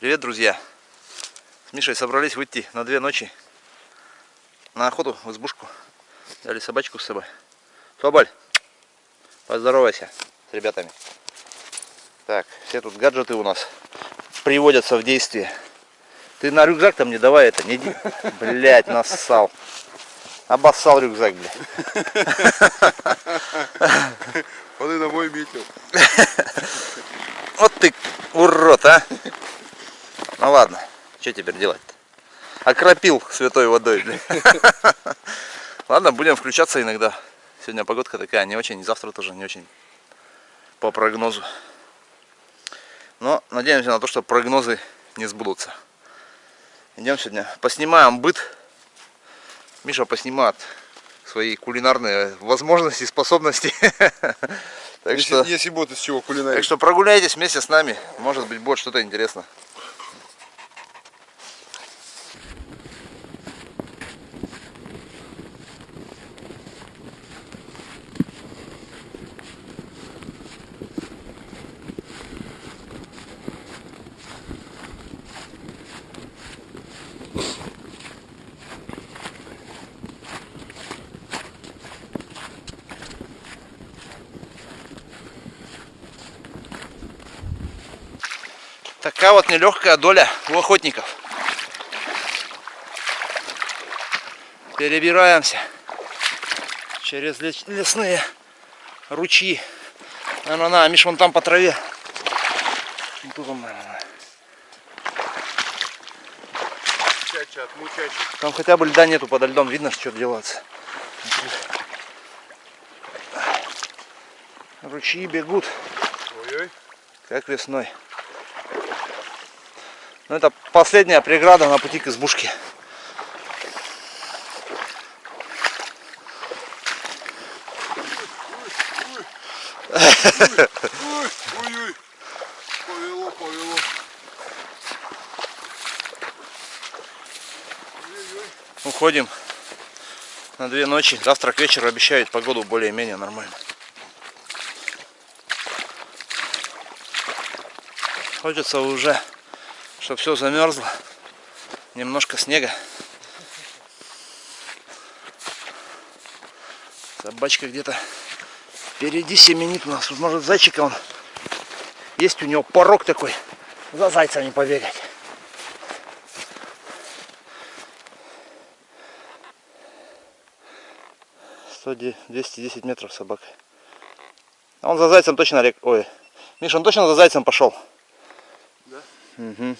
Привет, друзья! С Мишей собрались выйти на две ночи на охоту в избушку. Взяли собачку с собой. Соболь, поздоровайся с ребятами. Так, все тут гаджеты у нас приводятся в действие. Ты на рюкзак там не давай это, не Блять, нассал. Обоссал рюкзак, бля. Он и на мой метил. Вот ты урод, а. Ну ладно, что теперь делать-то? Окропил святой водой. Ладно, будем включаться иногда. Сегодня погодка такая не очень, завтра тоже не очень по прогнозу. Но надеемся на то, что прогнозы не сбудутся. Идем сегодня, поснимаем быт. Миша поснимает свои кулинарные возможности, способности. Так если, что, если будет из чего кулинарить. Так что прогуляйтесь вместе с нами, может быть будет что-то интересно. Такая вот нелегкая доля у охотников. Перебираемся через лесные ручьи. На, на, Миш, вон там по траве. Тут он, наверное. Там хотя бы льда нету подо льдом, видно, что делается. Ручьи бегут, Ой -ой. как весной. Но ну, это последняя преграда на пути к избушке. Ой-ой, повело, повело. Уходим на две ночи. Завтра к вечеру обещают погоду более-менее нормально. Хочется уже что все замерзло. Немножко снега. Собачка где-то впереди семенит у нас. Может зайчика он. Есть у него порог такой. За зайцами побегать. Сто 210 метров собака. А он за зайцем точно рек. Ой. Миша, он точно за зайцем пошел. Угу.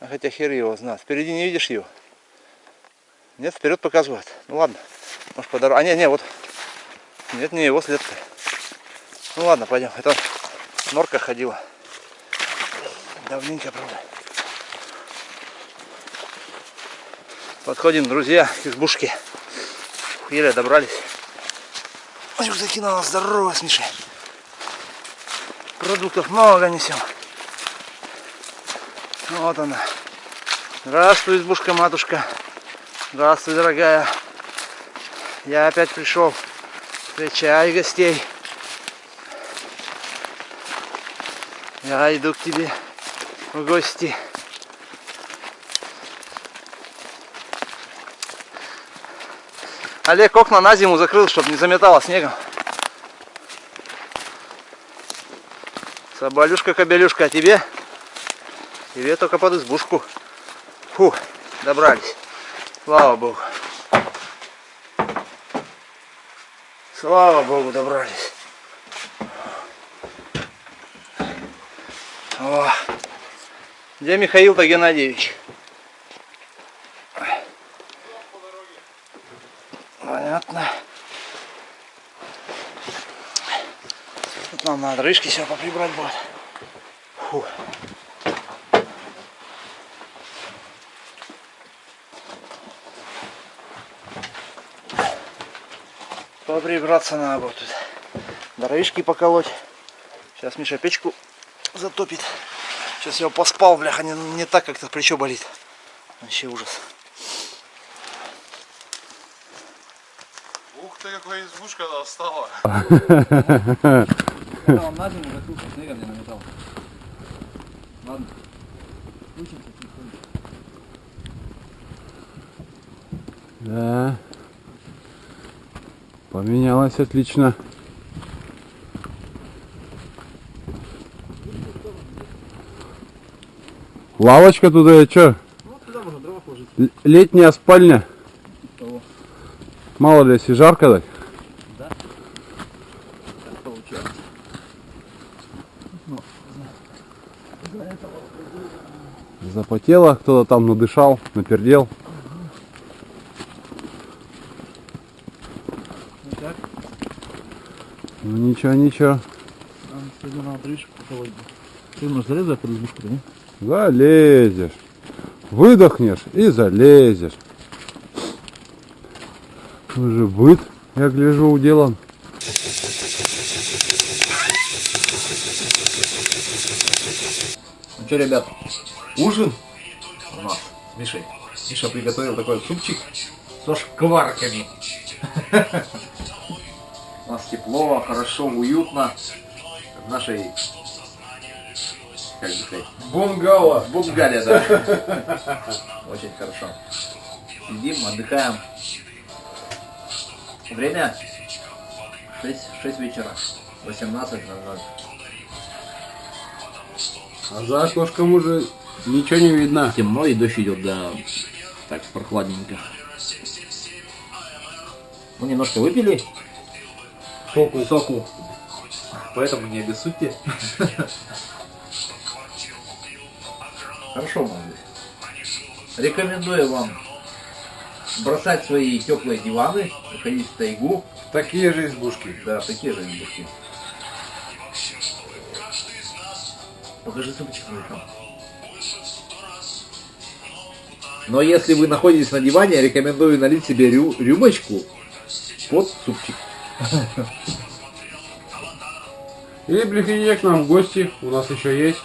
А хотя хер его знает. Впереди не видишь его? Нет, вперед показывает. Ну ладно. Может по дороге. А нет, нет, вот. Нет, не его след-то. Ну ладно, пойдем. Это норка ходила. Давненько, правда. Подходим, друзья, к избушке. Еле добрались. Рюкзаки на нас здорово, Мишей. Продуктов много несем. Вот она. Здравствуй, избушка-матушка. Здравствуй, дорогая. Я опять пришел встречай гостей. Я иду к тебе в гости. Олег окна на зиму закрыл, чтобы не заметало снегом. Соболюшка-кобелюшка, а тебе? Тебе только под избушку. Фу, добрались. Слава Богу. Слава Богу, добрались. О, где Михаил-то Геннадьевич? Понятно. Тут нам надо рыжки все поприбрать будет. Фу. Поприбраться надо будет тут. Дровишки поколоть. Сейчас Миша печку затопит. Сейчас я поспал, бляха, не, не так как-то плечо болит. Вообще ужас. Ух ты, какая избушка стала. Он на зиму закрылся, снегом не наметал. Ладно. Учимся потихоньку. Да. Поменялось отлично. Лавочка туда и что? Ну, туда можно дрова положить. Летняя спальня. Мало ли, если жарко. Так получается. Ну, за- за этого. Запотело, кто-то там надышал, напердел. Ну так, Ну ничего, ничего. нам сегодня надо крышку поколоть. Ты можешь залезать под избушку, да? не? Залезешь. Выдохнешь и залезешь. Уже быт, я гляжу, уделан. Ну что, ребят, ужин Мишей. Миша приготовил такой супчик со шкварками. У нас тепло, хорошо, уютно. В нашей, как бы сказать, Бунгало. Бунгале, да. Очень хорошо. Сидим, отдыхаем. Время 6, 6 вечера. 18.00. А за окошком уже ничего не видно. темно и дождь идет, да, так прохладненько. Мы немножко выпили Соку. соку, поэтому не обессудьте. Хорошо, молодцы. Рекомендую вам бросать свои теплые диваны, уходить в тайгу. Такие же избушки. Да, такие же избушки. Покажи сумочку там. Но если вы находитесь на диване, я рекомендую налить себе рю- рюмочку под супчик. Или приходите к нам в гости, у нас еще есть.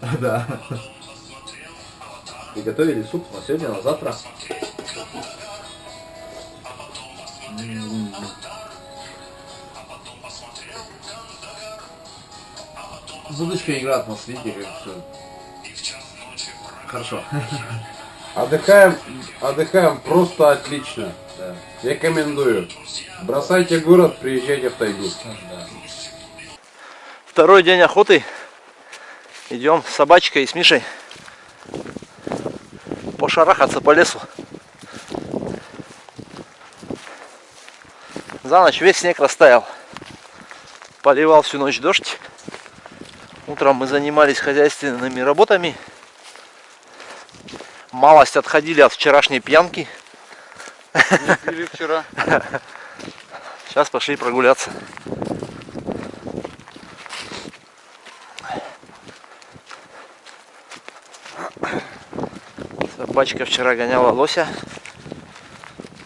Да. Приготовили суп на сегодня, на завтра. Но видите, как все. Хорошо. Отдыхаем, отдыхаем просто отлично. Да. Рекомендую. Бросайте город, приезжайте в тайгу. Да. Второй день охоты. Идем с собачкой и с Мишей пошарахаться по лесу. За ночь весь снег растаял. Поливал всю ночь дождь. Утром мы занимались хозяйственными работами. Малость отходили от вчерашней пьянки. Или вчера. Сейчас пошли прогуляться. Собачка вчера гоняла лося.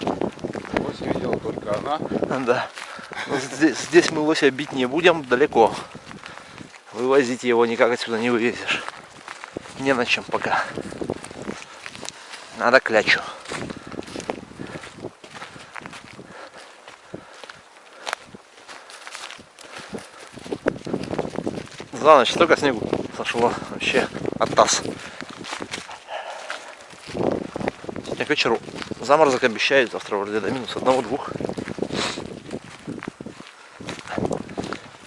Лось видела только она. Да. Но здесь, здесь мы лося бить не будем, далеко. Вывозить его никак отсюда не вывезешь. Не на чем пока. Надо клячу. За ночь столько снегу сошло. Вообще оттас. Сегодня к вечеру заморозок обещают. Завтра вроде до минус одного-двух.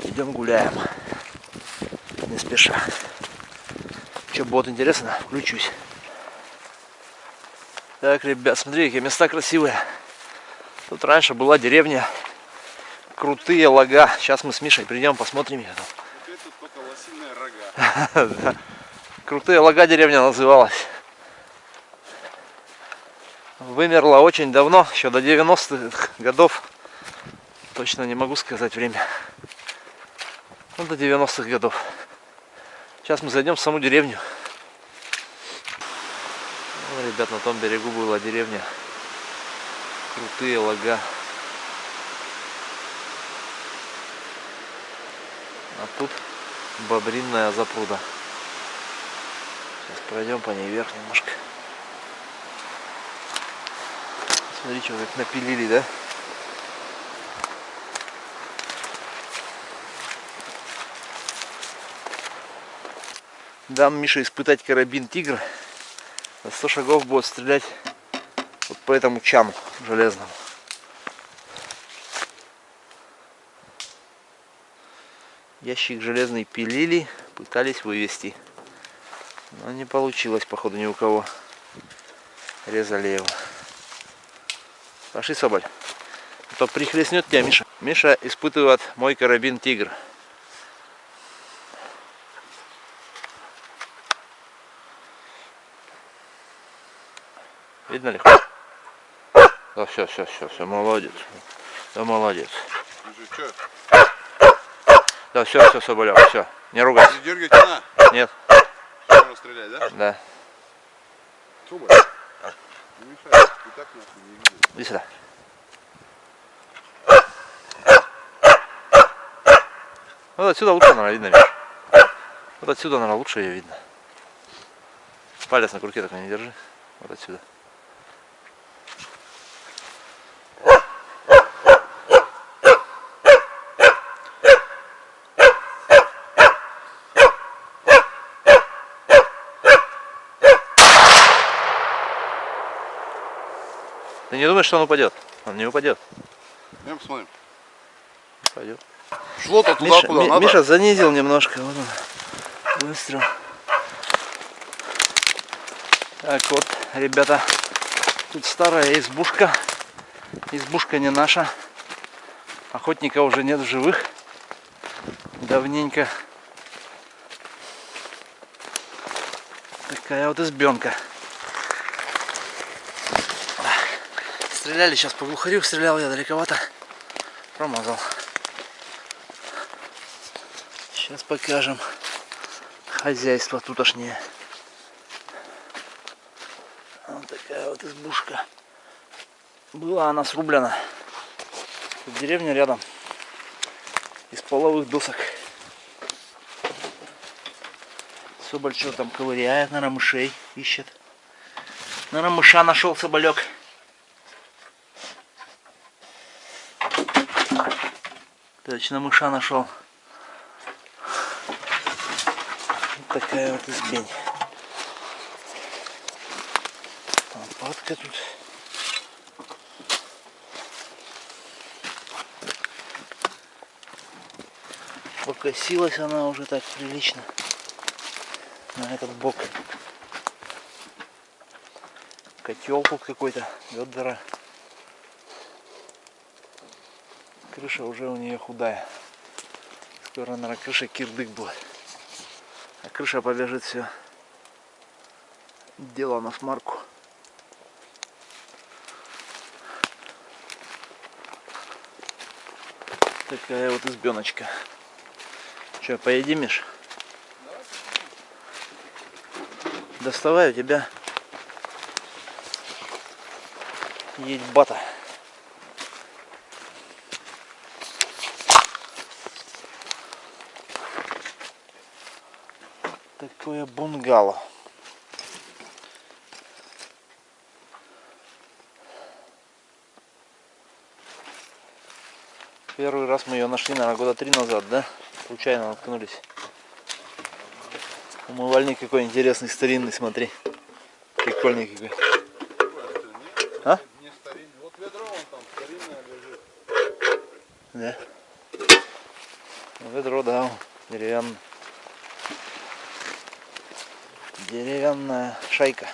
Идем гуляем. Не спеша. Что будет интересно, включусь. Так, ребят, смотри, какие места красивые. Тут раньше была деревня. Крутые лага. Сейчас мы с Мишей придем, посмотрим ее. Теперь тут только лосиные рога. Да. Крутые лага деревня называлась. Вымерла очень давно, еще до 90-х годов. Точно не могу сказать время. Ну, до 90-х годов. Сейчас мы зайдем в саму деревню. Ну, ребят, на том берегу была деревня. Крутые лага. А тут бобринная запруда. Сейчас пройдем по ней вверх немножко. Смотри, что как напилили, да? Дам Мише испытать карабин Тигр. За 100 шагов будет стрелять вот по этому чану железному. Ящик железный пилили, пытались вывести. Но не получилось, походу, ни у кого. Резали его. Пошли, Соболь. А то прихлестнет тебя Миша. Миша испытывает мой карабин Тигр. Видно ли? Да, все, все, все, все, молодец. Да, молодец. Да, все, все, Соболев, все. Не ругайся. Не дергай тяна. Нет, Можно стрелять, да? да. Соболь. Не мешай. Ты так нахуй не видишь. Иди сюда. Вот отсюда лучше, наверное, видно. Миш. Вот отсюда, наверное, лучше ее видно. Палец на курке такой не держи. Вот отсюда. Ты не думаешь, что он упадет? Он не упадет. Идем посмотрим. Пойдет. Шло-то туда, Миша, куда Ми- надо. Миша занизил немножко. Вот он. Выстрел. Так вот, ребята, тут старая избушка. Избушка не наша. Охотника уже нет в живых. Давненько. Такая вот избенка. Стреляли сейчас по глухарю, стрелял я далековато. Промазал. Сейчас покажем хозяйство тутошнее. Вот такая вот избушка. Была она срублена. Тут деревня рядом. Из половых досок. Соболь что там ковыряет, наверное, мышей ищет. Наверное, мыша нашел соболек. Точно мыша нашел. Вот такая вот избень. Лопатка тут. Покосилась она уже так прилично. На этот бок. Котел тут какой-то, ведра. Крыша уже у нее худая. Скоро, наверное, крыша кирдык будет. А крыша побежит все. Дело на смарку. Такая вот избеночка. Че, поедим, Миш? Доставай у тебя. Есть бата. Такое бунгало. Первый раз мы ее нашли, наверное, года три назад, да? Случайно наткнулись. Умывальник какой интересный, старинный, смотри. Прикольный какой. А? Не старинный. Вот ведро вон там старинное лежит. Да. Ну, Ведро, да, вон, деревянное. Деревянная шайка.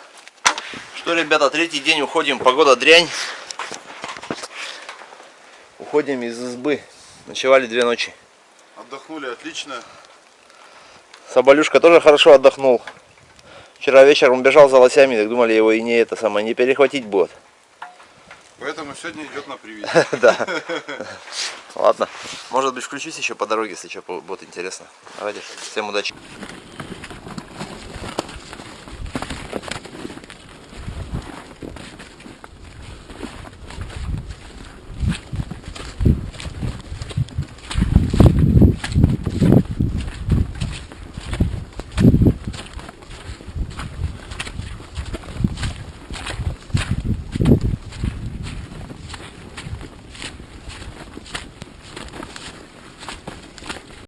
Что, ребята, третий день уходим, погода дрянь. Уходим из избы. Ночевали две ночи. Отдохнули отлично. Соболюшка тоже хорошо отдохнул. Вчера вечером бежал за лосями, так думали его и не это самое, не перехватить будет. Поэтому сегодня идет на привет. Да. Ладно. Может быть включусь еще по дороге, если что будет интересно. Давайте. Всем удачи.